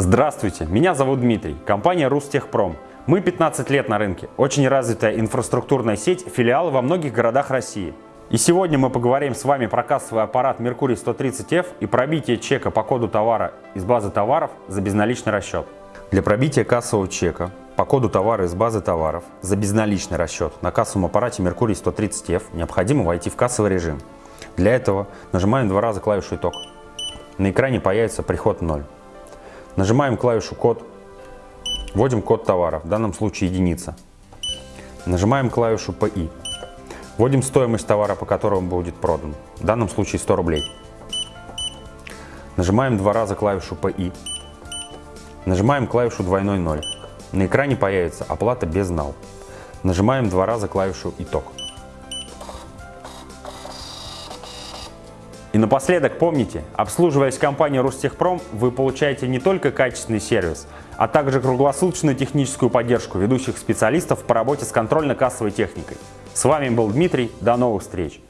Здравствуйте, меня зовут Дмитрий, компания Рустехпром. Мы 15 лет на рынке, очень развитая инфраструктурная сеть, филиалы во многих городах России. И сегодня мы поговорим с вами про кассовый аппарат Mercury 130F и пробитие чека по коду товара из базы товаров за безналичный расчет. Для пробития кассового чека по коду товара из базы товаров за безналичный расчет на кассовом аппарате Mercury 130F необходимо войти в кассовый режим. Для этого нажимаем два раза клавишу «Итог». На экране появится приход 0. Нажимаем клавишу «Код», вводим код товара, в данном случае единица. Нажимаем клавишу «ПИ». Вводим стоимость товара, по которому будет продан, в данном случае 100 рублей. Нажимаем два раза клавишу «ПИ». Нажимаем клавишу «Двойной ноль». На экране появится «Оплата без нал». Нажимаем два раза клавишу «Итог». И напоследок помните, обслуживаясь компанией Ростехпром, вы получаете не только качественный сервис, а также круглосуточную техническую поддержку ведущих специалистов по работе с контрольно-кассовой техникой. С вами был Дмитрий, до новых встреч!